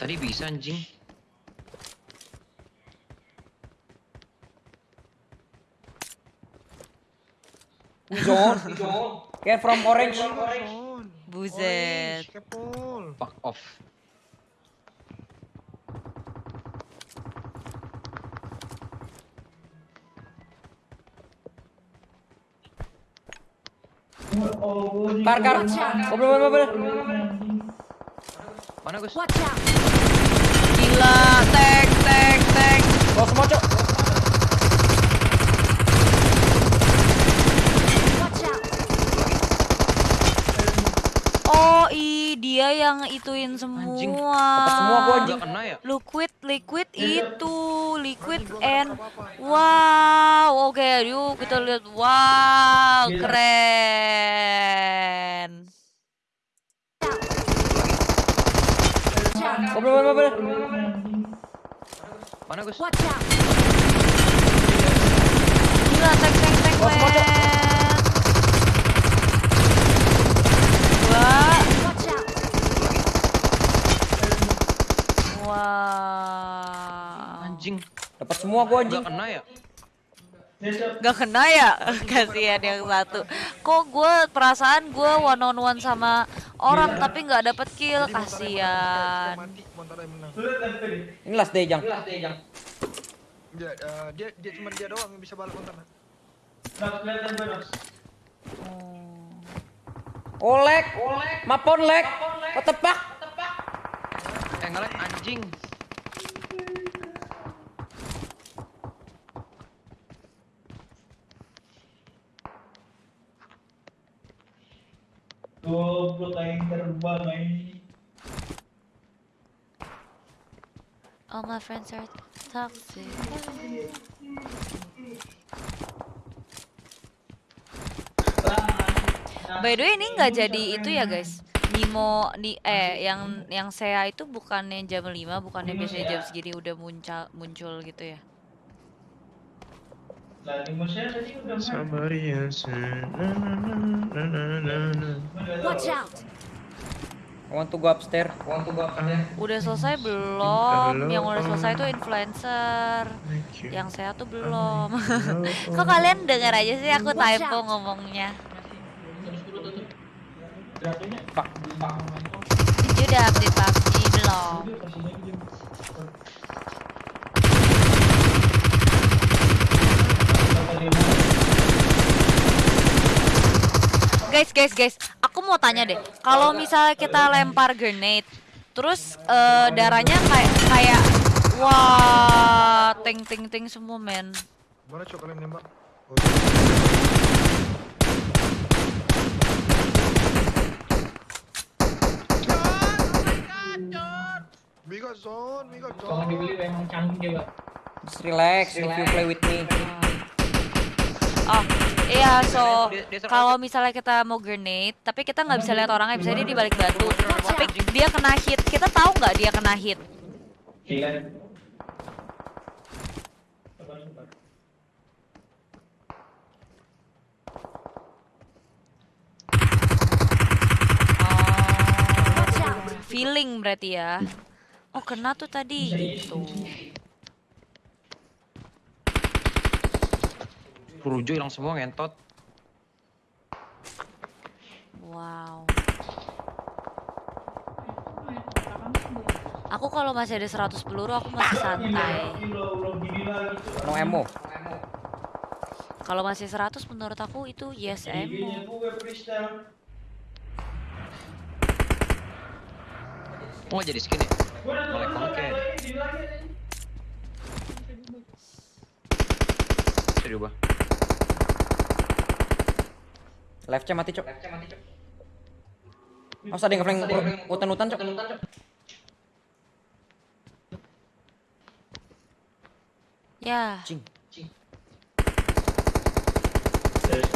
tadi bisa anjing. Zone. Get from orange. Buset. Kepol. Fuck off. Kar kar. Ngobrol ngobrol ngobrol. Mana Gus? Watch out! Gila, tek tek tek. Bawa semua cok. Oh, i dia yang ituin semua. Anjing. Dapat semua gua, anjing. Kena ya? Liquid, liquid itu, liquid and wow, oke, yuk kita lihat, wow, keren. Ngobrol ngobrol. Mana Gus? Watch out! Gila, semua, Cok. men. Wah, Watch out! wow. Anjing. Dapat semua gua anjing. Gak kena ya? Gak kena ya? Kasihan yang satu. Kok gue perasaan gue one on one sama orang tapi nggak dapet kill, kasihan. Ini last day jang. Dia, eh, dia, dia cuma dia doang yang bisa balas Montana. Olek. Mapon lek. The fuck? Eh ngelag anjing. All my friends are toxic. By the way ini nggak jadi itu ya guys. Nimo di eh yang yang saya itu bukannya jam 5, bukannya biasanya jam segini udah muncul muncul gitu ya. Watch out! I want to go upstairs. I want to go upstairs. Udah selesai belum? Yang udah selesai tuh influencer. Yang saya tuh belum. Kok kalian denger aja sih aku typo ngomongnya. Fuck. Jadi udah update PUBG belum? Guys, guys, guys, mau tanya deh. Kalau misalnya kita lempar grenade, terus eh, darahnya kayak kayak wah, ting ting ting semua men. Mana cok kalian nembak? Oh, Miga zone, miga Kalau dibeli zone. emang canggih Pak. Just relax if you play with me. Oh, iya, so kalau misalnya kita mau grenade, tapi kita nggak bisa lihat orangnya, bisa dia di balik batu. Tapi dia kena hit, kita tahu nggak dia kena hit? Out! Oh, feeling berarti ya. Oh, kena tuh tadi gitu. Perujo hilang semua ngentot. Wow. Aku kalau masih ada 100 peluru aku masih santai. No ammo. Kalau masih 100 menurut aku itu yes ammo. Oh jadi skin ya? Boleh pakai. lagi, di lagi. Bisa diubah. Left C mati cok. Ada yang ngeflank hutan-hutan cok? Ya, Cing.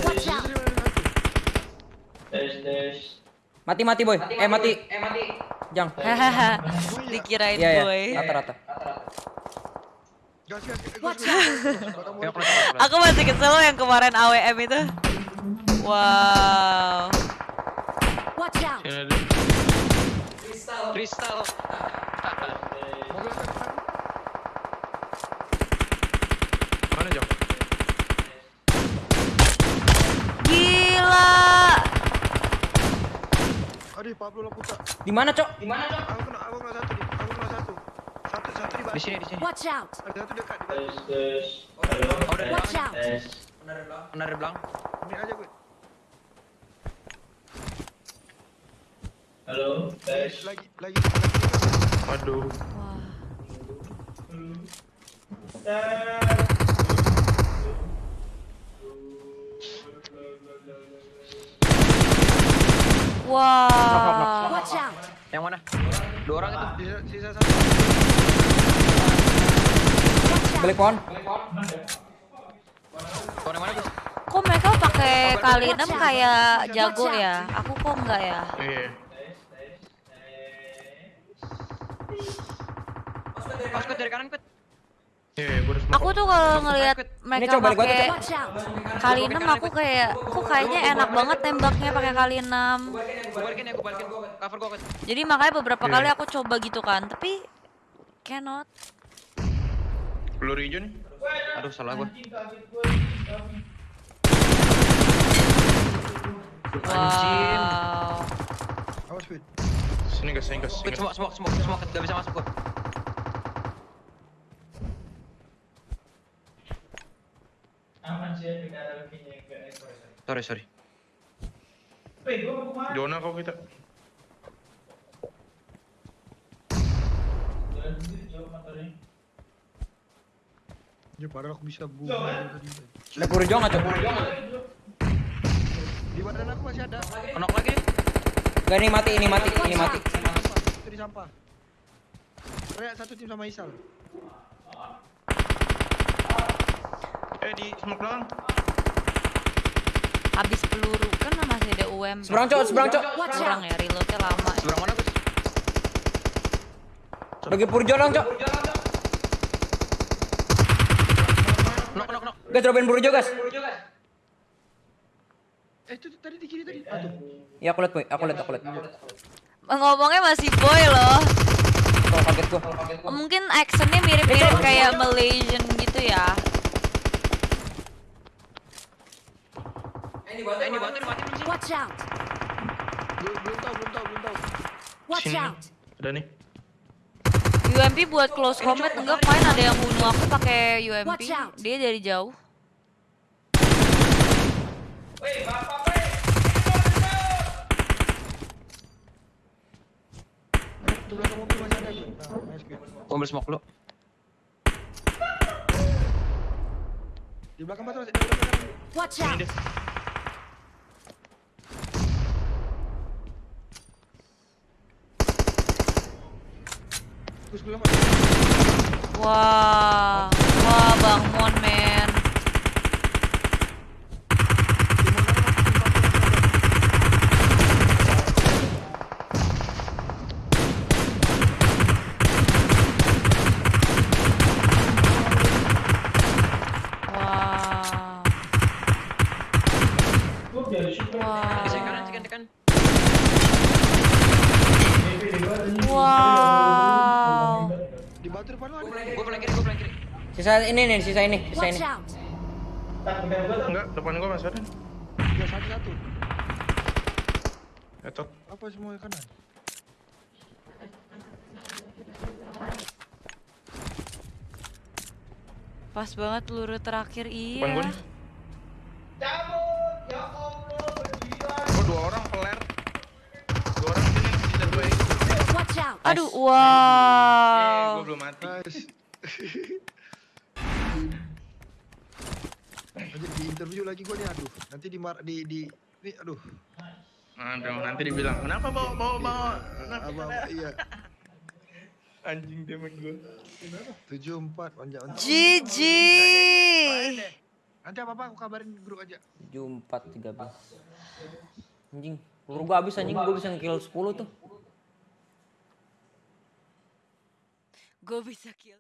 Watch out! Mati mati boy. Eh mati. Eh mati. Jang. hahaha. Dikirain Iya boy. ya. Rata-rata. Ya. Aku masih kesel loh yang kemarin AWM itu. Wow. Watch out! Kristal. Apa depan? Mana Jong? Gila. Aduh, Pablo Laputa. Di mana, Cok? Aku kena, aku kena satu nih. Aku kena satu. Satu, satu di Di batu. sini, di sini. Watch out! Ada satu dekat di batu. Tes tes. Halo. Oh, udah Watch out. Benar di belakang. Ini aja gue. Halo. Tes. Lagi, lagi, lagi. Waduh. Wah. Wah. Watch out! Yang mana? Dua orang itu. Sisa, sisa satu. Balik pohon. Kau yang mana, Gus? Kok mereka pakai kali 6 kayak jago ya? Aku kok enggak ya? Iya. Pas dari kanan, Kut. Iya, Aku tuh kalau ngelihat Ini mereka coba balik gua tuh, pakai kali 6 aku kayak kok kayaknya enak banget nembaknya pakai kali 6. Gue balikin ya, gue balikin. Cover gue, Kut. Jadi makanya beberapa Iya. kali aku coba gitu kan, tapi cannot. peluru hijau nih. Aduh, salah gue. Wow. Sini gas, sini gas, sini Kut, gas. semua, semua, semua, semua, Kut. Gak bisa masuk, Kut. Aman sih ya tidak ada lagi yang ke ekor. Sorry, sorry. Zona kau kita. Ya padahal aku bisa bunuh tadi. Ada peluru Jo nggak, Cok? Di badan aku masih ada. Kenok lagi. Gak, ini mati, ini mati, ini mati. Sampah, itu di sampah. Reak satu tim sama Isal. Eh di smoke belakang. Habis peluru kan masih ada UMP. Seberang, Cok, seberang, Cok. Seberang ya, reloadnya lama. Seberang mana, Gus? Bagi peluru Jo dong, Cok. Knock, knock, knock. Gas, dropain peluru Jo, gas. Eh, itu tuh, tadi di kiri tadi. Ah, tuh. Ya, aku liat, boy. Aku liat, aku liat. Ngomongnya masih boy loh. Kaget gua. Mungkin actionnya mirip-mirip kayak Malaysian gitu ya. Ini ini? Watch out! Belum, belum tahu, belum tahu, belum tahu. Watch Sini. out! Ada nih. UMP buat close combat enggak kemarin ada yang bunuh aku pakai UMP. Dia dari jauh. Ambil smoke lu. Di belakang batu masih di belakang. batu. Watch out! dia. Gus, gue lama. Wah, wah Bang Mon Sisa ini nih, sisa ini, sisa Watch ini. out! Tak bukan gua tak. Enggak, depan gua masih ada. Ya, satu satu. Etot. Apa semua kanan? Pas banget peluru terakhir Depan gua iya. Cabut. Ya Allah. Oh, dua orang peler. Dua orang sini, sisa dua ini. Watch out! Aduh, Eh, wow. gua belum mati. di interview lagi gua nih, aduh. Nanti di mar di di ini aduh. Aduh, nanti dibilang, kenapa bawa bawa bawa? Abang iya. Anjing dia main gua. 74 panjang. GG. Nanti apa-apa aku kabarin grup aja. 74, 13. Anjing, peluru gua habis anjing, gua bisa nge-kill 10 tuh. Gue bisa kill.